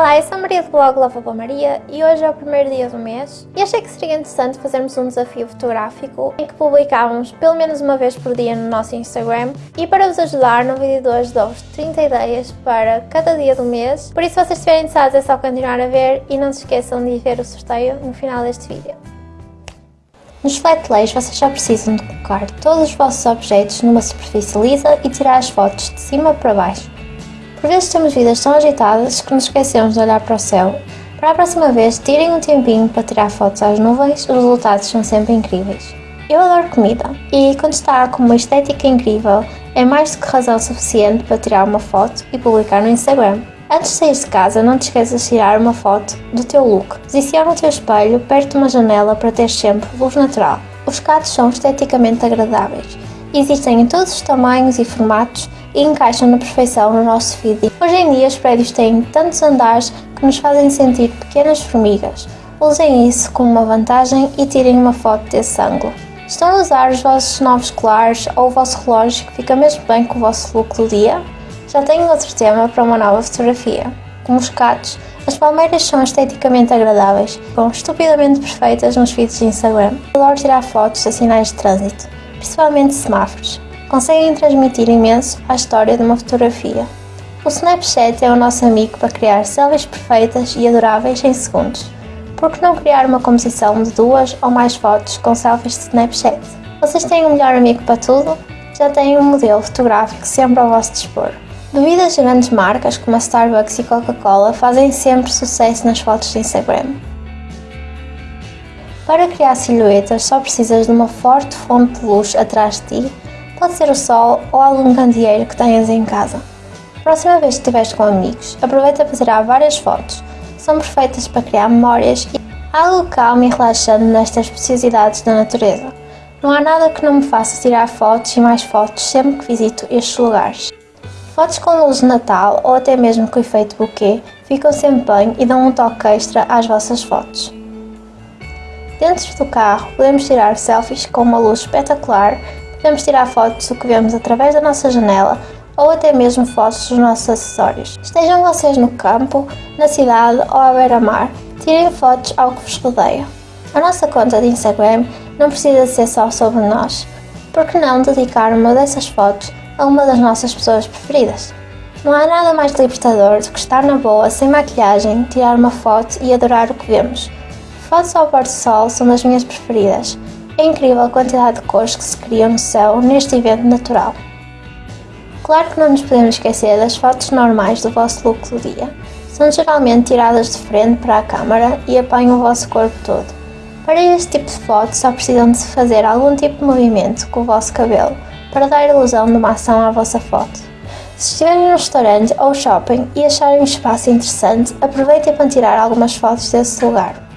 Olá, eu sou a Maria do blog Lava Boa Maria e hoje é o primeiro dia do mês e achei que seria interessante fazermos um desafio fotográfico em que publicávamos pelo menos uma vez por dia no nosso Instagram e para vos ajudar no vídeo de hoje dou-vos 30 ideias para cada dia do mês, por isso se vocês estiverem interessados é só continuar a ver e não se esqueçam de ver o sorteio no final deste vídeo. Nos flat lays vocês já precisam de colocar todos os vossos objetos numa superfície lisa e tirar as fotos de cima para baixo. Por vezes temos vidas tão agitadas que nos esquecemos de olhar para o céu. Para a próxima vez, tirem um tempinho para tirar fotos às nuvens, os resultados são sempre incríveis. Eu adoro comida e quando está com uma estética incrível, é mais do que razão suficiente para tirar uma foto e publicar no Instagram. Antes de sair de casa, não te esqueças de tirar uma foto do teu look. Posiciona o teu espelho perto de uma janela para ter sempre luz natural. Os gatos são esteticamente agradáveis. Existem em todos os tamanhos e formatos e encaixam na perfeição no nosso feed. Hoje em dia os prédios têm tantos andares que nos fazem sentir pequenas formigas. Usem isso como uma vantagem e tirem uma foto desse ângulo. Estão a usar os vossos novos colares ou o vosso relógio que fica mesmo bem com o vosso look do dia? Já tenho outro tema para uma nova fotografia. Como os gatos, as palmeiras são esteticamente agradáveis, são estupidamente perfeitas nos feeds de Instagram. Adoro tirar fotos a sinais de trânsito, principalmente semáforos conseguem transmitir imenso à história de uma fotografia. O Snapchat é o nosso amigo para criar selfies perfeitas e adoráveis em segundos. Por que não criar uma composição de duas ou mais fotos com selfies de Snapchat? Vocês têm um melhor amigo para tudo? Já têm um modelo fotográfico sempre ao vosso dispor. Bebidas de grandes marcas como a Starbucks e Coca-Cola fazem sempre sucesso nas fotos de Instagram. Para criar silhuetas só precisas de uma forte fonte de luz atrás de ti Pode ser o sol ou algum candeeiro que tenhas em casa. Próxima vez que estiveres com amigos, aproveita para tirar várias fotos. São perfeitas para criar memórias e algo calmo e relaxante nestas preciosidades da natureza. Não há nada que não me faça tirar fotos e mais fotos sempre que visito estes lugares. Fotos com luz de Natal ou até mesmo com efeito buquê ficam sempre bem e dão um toque extra às vossas fotos. Dentro do carro podemos tirar selfies com uma luz espetacular podemos tirar fotos do que vemos através da nossa janela ou até mesmo fotos dos nossos acessórios. Estejam vocês no campo, na cidade ou à beira-mar, tirem fotos ao que vos rodeia. A nossa conta de Instagram não precisa ser só sobre nós. Por que não dedicar uma dessas fotos a uma das nossas pessoas preferidas? Não há nada mais libertador do que estar na boa, sem maquilhagem, tirar uma foto e adorar o que vemos. Fotos ao pôr do sol são das minhas preferidas é incrível a quantidade de cores que se criam no céu neste evento natural. Claro que não nos podemos esquecer das fotos normais do vosso look do dia. São geralmente tiradas de frente para a câmara e apanham o vosso corpo todo. Para este tipo de fotos só precisam de fazer algum tipo de movimento com o vosso cabelo para dar ilusão de uma ação à vossa foto. Se estiverem num restaurante ou shopping e acharem um espaço interessante, aproveitem para tirar algumas fotos desse lugar.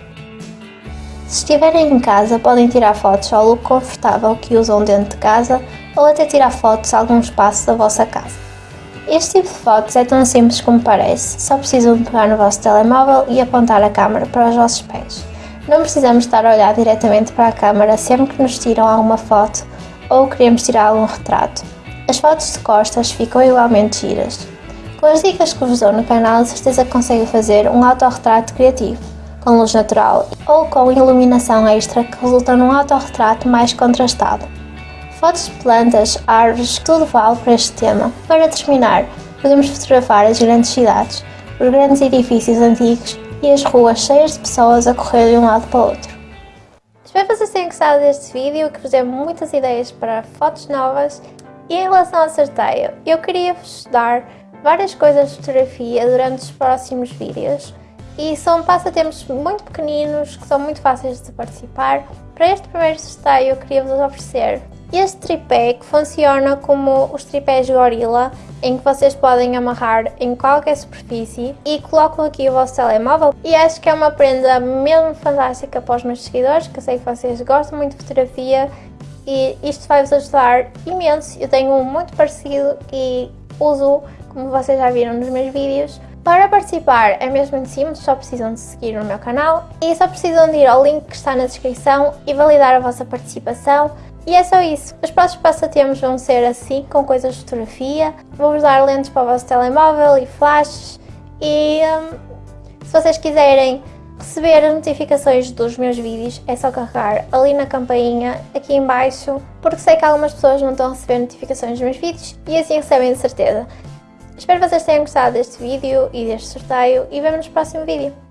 Se estiverem em casa, podem tirar fotos ao look confortável que usam dentro de casa ou até tirar fotos de algum espaço da vossa casa. Este tipo de fotos é tão simples como parece, só precisam de pegar no vosso telemóvel e apontar a câmera para os vossos pés. Não precisamos estar a olhar diretamente para a câmera sempre que nos tiram alguma foto ou queremos tirar algum retrato. As fotos de costas ficam igualmente giras. Com as dicas que vos dou no canal, certeza que conseguem fazer um autorretrato criativo com luz natural ou com iluminação extra que resulta num autorretrato mais contrastado. Fotos de plantas, árvores, tudo vale para este tema. Para terminar, podemos fotografar as grandes cidades, os grandes edifícios antigos e as ruas cheias de pessoas a correr de um lado para o outro. Espero que vocês tenham gostado deste vídeo, que vos dê muitas ideias para fotos novas. E em relação ao sorteio, eu queria vos dar várias coisas de fotografia durante os próximos vídeos e são passatempos muito pequeninos que são muito fáceis de participar. Para este primeiro sorteio eu queria vos oferecer este tripé que funciona como os tripés Gorilla em que vocês podem amarrar em qualquer superfície e colocam aqui o vosso telemóvel e acho que é uma prenda mesmo fantástica para os meus seguidores que eu sei que vocês gostam muito de fotografia e isto vai-vos ajudar imenso. Eu tenho um muito parecido e uso como vocês já viram nos meus vídeos para participar é mesmo de simples, só precisam de seguir o meu canal e só precisam de ir ao link que está na descrição e validar a vossa participação e é só isso. Os próximos passatempos vão ser assim, com coisas de fotografia. Vou-vos dar lentes para o vosso telemóvel e flashes. E hum, se vocês quiserem receber as notificações dos meus vídeos, é só carregar ali na campainha, aqui em baixo, porque sei que algumas pessoas não estão a receber notificações dos meus vídeos e assim recebem de certeza. Espero que vocês tenham gostado deste vídeo e deste sorteio e vemos nos no próximo vídeo.